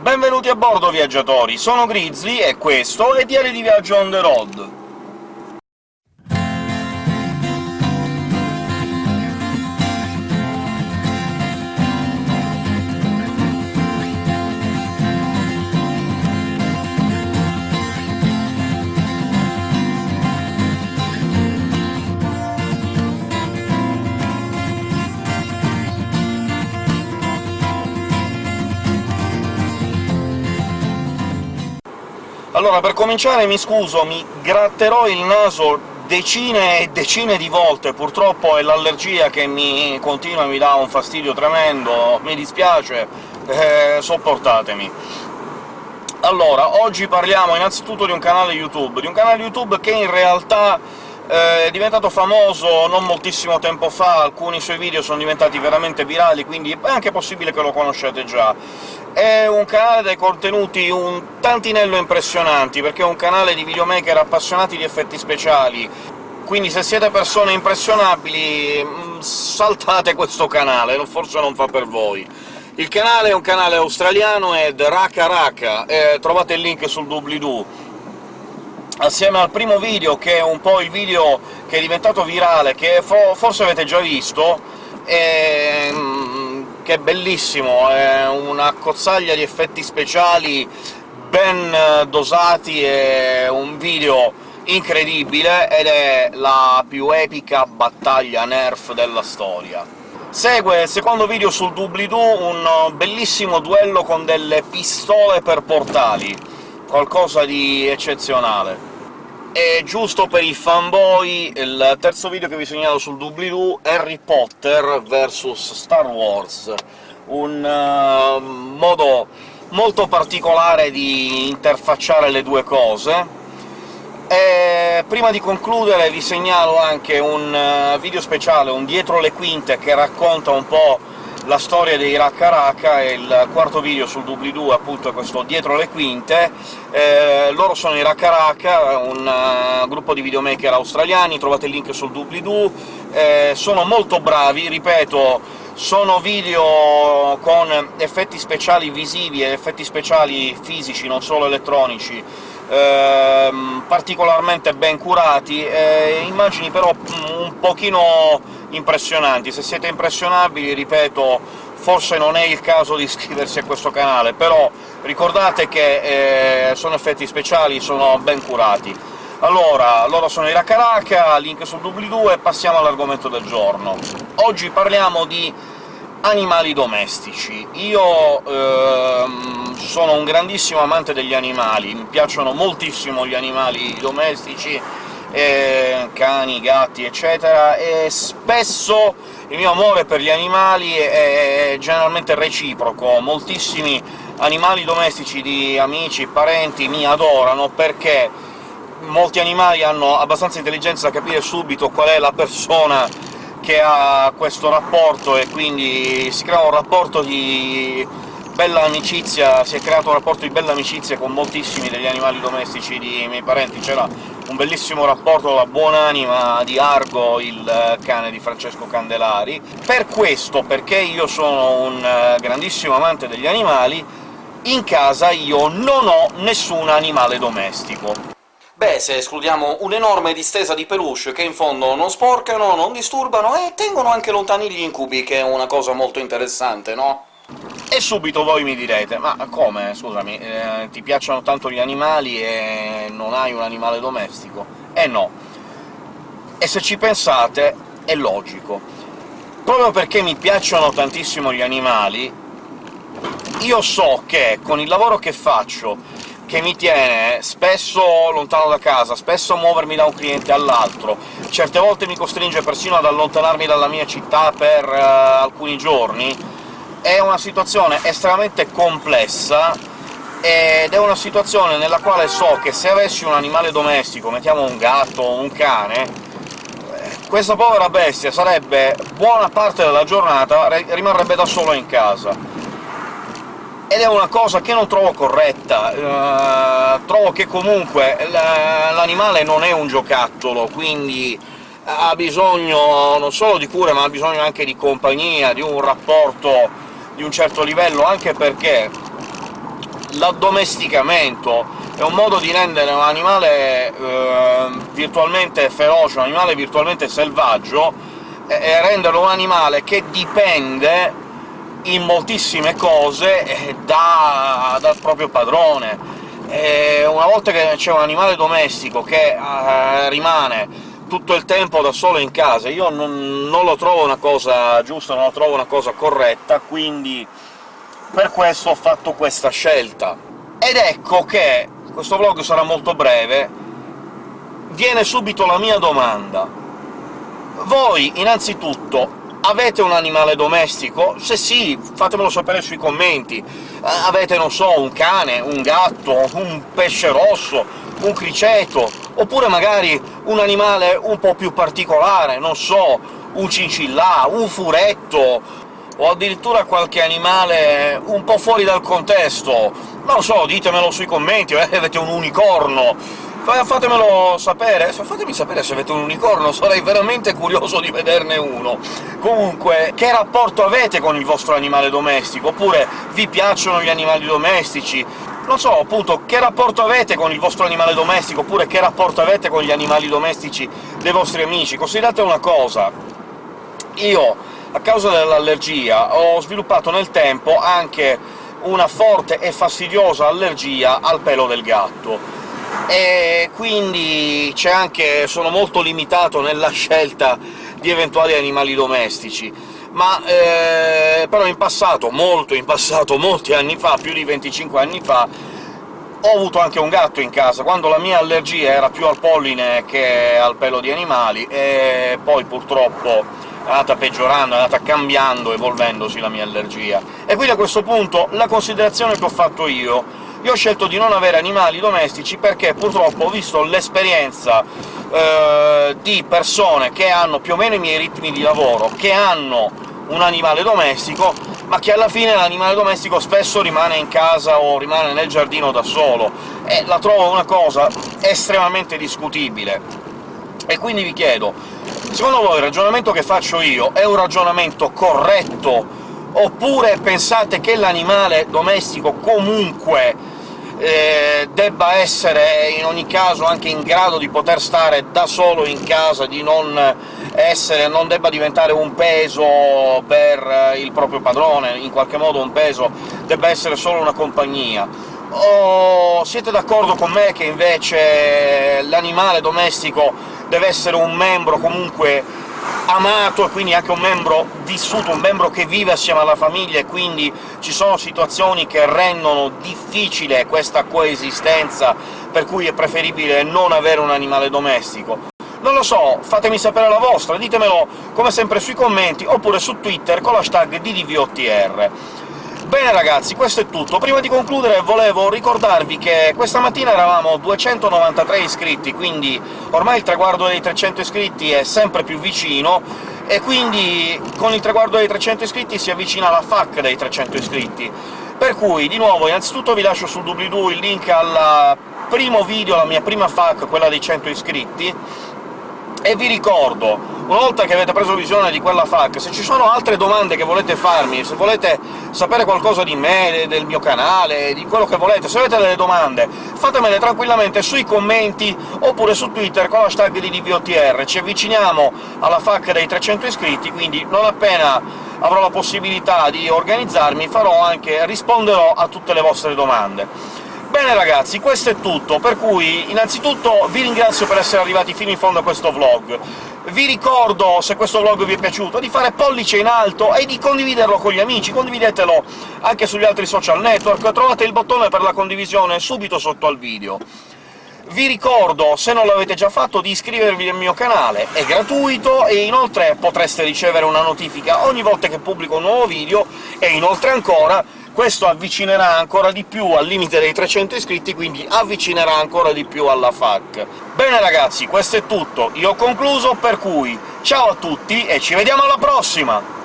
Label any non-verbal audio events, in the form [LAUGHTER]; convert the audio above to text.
Benvenuti a bordo, viaggiatori! Sono Grizzly, e questo è Diario di Viaggio on the road. Allora, per cominciare mi scuso, mi gratterò il naso decine e decine di volte, purtroppo è l'allergia che mi continua e mi dà un fastidio tremendo, mi dispiace, eh, sopportatemi. Allora, oggi parliamo innanzitutto di un canale YouTube, di un canale YouTube che in realtà eh, è diventato famoso non moltissimo tempo fa, alcuni suoi video sono diventati veramente virali, quindi è anche possibile che lo conosciate già è un canale dai contenuti un tantinello impressionanti, perché è un canale di videomaker appassionati di effetti speciali, quindi se siete persone impressionabili mm, saltate questo canale, forse non fa per voi. Il canale è un canale australiano, The Raka Raka, eh, trovate il link sul doobly-doo. Assieme al primo video, che è un po' il video che è diventato virale, che fo forse avete già visto, e, che è bellissimo, è una cozzaglia di effetti speciali ben dosati, è un video incredibile, ed è la più epica battaglia Nerf della storia. Segue il secondo video sul doobly-doo, un bellissimo duello con delle pistole per portali, qualcosa di eccezionale. E giusto per i fanboy, il terzo video che vi segnalo sul doobly-doo, Harry Potter vs Star Wars, un uh, modo molto particolare di interfacciare le due cose. E prima di concludere vi segnalo anche un uh, video speciale, un dietro le quinte, che racconta un po' la storia dei Raka Raka, e il quarto video sul doobly-doo appunto è questo dietro le quinte. Eh, loro sono i Raka Raka, un uh, gruppo di videomaker australiani, trovate il link sul doobly-doo, eh, sono molto bravi, ripeto, sono video con effetti speciali visivi e effetti speciali fisici, non solo elettronici, ehm, particolarmente ben curati, eh, immagini però un pochino impressionanti. Se siete impressionabili, ripeto, forse non è il caso di [LAUGHS] iscriversi a questo canale, però ricordate che eh, sono effetti speciali, sono ben curati. Allora, loro sono i Rakaraka, link sul doobly-doo, e passiamo all'argomento del giorno. Oggi parliamo di animali domestici. Io ehm, sono un grandissimo amante degli animali, mi piacciono moltissimo gli animali domestici, eh, cani, gatti, eccetera, e spesso il mio amore per gli animali è generalmente reciproco. Moltissimi animali domestici di amici, parenti mi adorano, perché molti animali hanno abbastanza intelligenza da capire subito qual è la persona che ha questo rapporto, e quindi si crea un rapporto di bella amicizia, si è creato un rapporto di bella amicizia con moltissimi degli animali domestici di miei parenti. C'era un bellissimo rapporto la buonanima di Argo, il cane di Francesco Candelari. Per questo, perché io sono un grandissimo amante degli animali, in casa io non ho nessun animale domestico. Beh, se escludiamo un'enorme distesa di peluche che in fondo non sporcano, non disturbano e tengono anche lontani gli incubi, che è una cosa molto interessante, no? E subito voi mi direte «Ma come, scusami, eh, ti piacciono tanto gli animali e non hai un animale domestico?» Eh no. E se ci pensate, è logico. Proprio perché mi piacciono tantissimo gli animali, io so che con il lavoro che faccio che mi tiene spesso lontano da casa, spesso muovermi da un cliente all'altro, certe volte mi costringe persino ad allontanarmi dalla mia città per uh, alcuni giorni, è una situazione estremamente complessa, ed è una situazione nella quale so che se avessi un animale domestico, mettiamo un gatto o un cane, questa povera bestia sarebbe buona parte della giornata rimarrebbe da solo in casa ed è una cosa che non trovo corretta. Uh, trovo che comunque l'animale non è un giocattolo, quindi ha bisogno non solo di cure, ma ha bisogno anche di compagnia, di un rapporto di un certo livello, anche perché l'addomesticamento è un modo di rendere un animale eh, virtualmente feroce, un animale virtualmente selvaggio, e renderlo un animale che dipende in moltissime cose eh, da, dal proprio padrone. E una volta che c'è un animale domestico che eh, rimane tutto il tempo da solo in casa, io non, non lo trovo una cosa giusta, non lo trovo una cosa corretta, quindi per questo ho fatto questa scelta. Ed ecco che questo vlog sarà molto breve, viene subito la mia domanda. Voi, innanzitutto, avete un animale domestico? Se sì, fatemelo sapere sui commenti. Avete, non so, un cane, un gatto, un pesce rosso, un criceto, oppure magari un animale un po' più particolare, non so, un cincillà, un furetto, o addirittura qualche animale un po' fuori dal contesto, non lo so, ditemelo sui commenti, eh, [LAUGHS] avete un unicorno, fatemelo sapere, fatemi sapere se avete un unicorno, sarei veramente curioso di vederne uno. Comunque, che rapporto avete con il vostro animale domestico? Oppure vi piacciono gli animali domestici? Non so, appunto, che rapporto avete con il vostro animale domestico, oppure che rapporto avete con gli animali domestici dei vostri amici? Considerate una cosa, io, a causa dell'allergia, ho sviluppato nel tempo anche una forte e fastidiosa allergia al pelo del gatto, e quindi c'è anche... sono molto limitato nella scelta di eventuali animali domestici, ma eh, però in passato, molto in passato, molti anni fa, più di 25 anni fa, ho avuto anche un gatto in casa, quando la mia allergia era più al polline che al pelo di animali, e poi purtroppo è andata peggiorando, è andata cambiando, evolvendosi la mia allergia. E quindi a questo punto la considerazione che ho fatto io io ho scelto di non avere animali domestici perché purtroppo ho visto l'esperienza eh, di persone che hanno più o meno i miei ritmi di lavoro, che hanno un animale domestico, ma che alla fine l'animale domestico spesso rimane in casa o rimane nel giardino da solo, e la trovo una cosa estremamente discutibile. E quindi vi chiedo, secondo voi il ragionamento che faccio io è un ragionamento corretto, oppure pensate che l'animale domestico comunque eh, debba essere in ogni caso anche in grado di poter stare da solo in casa, di non, essere, non debba diventare un peso per il proprio padrone, in qualche modo un peso, debba essere solo una compagnia. O siete d'accordo con me che invece l'animale domestico deve essere un membro comunque amato e quindi anche un membro vissuto, un membro che vive assieme alla famiglia, e quindi ci sono situazioni che rendono difficile questa coesistenza, per cui è preferibile non avere un animale domestico. Non lo so, fatemi sapere la vostra, ditemelo come sempre sui commenti, oppure su Twitter con l'hashtag DDVOTR. Bene ragazzi, questo è tutto. Prima di concludere volevo ricordarvi che questa mattina eravamo 293 iscritti, quindi ormai il traguardo dei 300 iscritti è sempre più vicino, e quindi con il traguardo dei 300 iscritti si avvicina la FAC dei 300 iscritti. Per cui, di nuovo, innanzitutto vi lascio sul doobly-doo il link al primo video, la mia prima FAC, quella dei 100 iscritti, e vi ricordo, una volta che avete preso visione di quella FAQ, se ci sono altre domande che volete farmi, se volete sapere qualcosa di me, del mio canale, di quello che volete, se avete delle domande, fatemele tranquillamente sui commenti, oppure su Twitter con l'hashtag di DVOTR. Ci avviciniamo alla FAQ dei 300 iscritti, quindi non appena avrò la possibilità di organizzarmi farò anche risponderò a tutte le vostre domande. Bene ragazzi, questo è tutto, per cui innanzitutto vi ringrazio per essere arrivati fino in fondo a questo vlog. Vi ricordo, se questo vlog vi è piaciuto, di fare pollice in alto e di condividerlo con gli amici, condividetelo anche sugli altri social network, trovate il bottone per la condivisione subito sotto al video. Vi ricordo, se non l'avete già fatto, di iscrivervi al mio canale, è gratuito, e inoltre potreste ricevere una notifica ogni volta che pubblico un nuovo video, e inoltre ancora questo avvicinerà ancora di più al limite dei 300 iscritti, quindi avvicinerà ancora di più alla FAC. Bene ragazzi, questo è tutto, io ho concluso, per cui ciao a tutti e ci vediamo alla prossima!